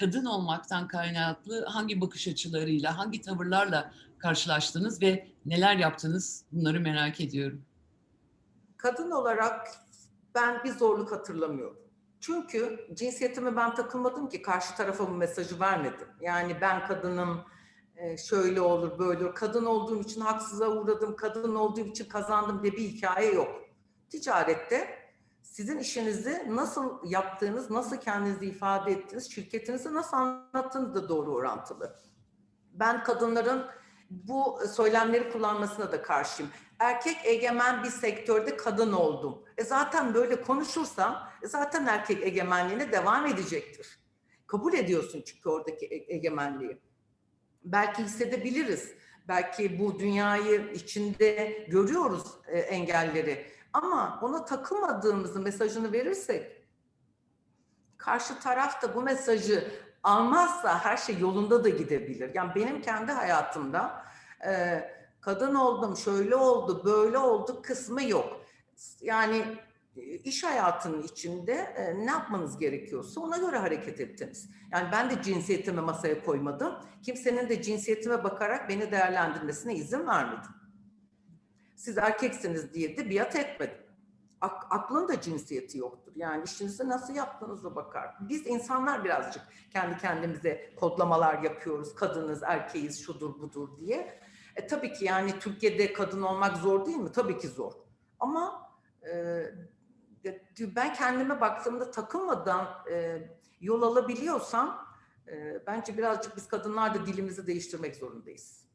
kadın olmaktan kaynaklı hangi bakış açılarıyla, hangi tavırlarla karşılaştınız ve neler yaptınız? Bunları merak ediyorum. Kadın olarak ben bir zorluk hatırlamıyorum. Çünkü cinsiyetime ben takılmadım ki karşı tarafa bu mesajı vermedim. Yani ben kadınım, e, şöyle olur, böyle olur. Kadın olduğum için haksıza uğradım, kadın olduğum için kazandım diye bir hikaye yok. Ticarette sizin işinizi nasıl yaptığınız, nasıl kendinizi ifade ettiğiniz, şirketinizi nasıl anlattığınız da doğru orantılı. Ben kadınların bu söylemleri kullanmasına da karşıyım. Erkek egemen bir sektörde kadın oldum. E zaten böyle konuşursam e zaten erkek egemenliğine devam edecektir. Kabul ediyorsun çünkü oradaki e- egemenliği. Belki hissedebiliriz. Belki bu dünyayı içinde görüyoruz e, engelleri. Ama ona takılmadığımızı mesajını verirsek karşı taraf da bu mesajı almazsa her şey yolunda da gidebilir. Yani benim kendi hayatımda e, kadın oldum, şöyle oldu, böyle oldu kısmı yok. Yani e, iş hayatının içinde e, ne yapmanız gerekiyorsa ona göre hareket ettiniz. Yani ben de cinsiyetimi masaya koymadım. Kimsenin de cinsiyetime bakarak beni değerlendirmesine izin vermedim. Siz erkeksiniz diye de biat etmedim. Ak- aklın da cinsiyeti yoktur. Yani işinizi nasıl yaptığınıza bakar. Biz insanlar birazcık kendi kendimize kodlamalar yapıyoruz. Kadınız, erkeğiz, şudur budur diye. E, tabii ki yani Türkiye'de kadın olmak zor değil mi? Tabii ki zor. Ama e, ben kendime baktığımda takılmadan e, yol alabiliyorsam e, bence birazcık biz kadınlar da dilimizi değiştirmek zorundayız.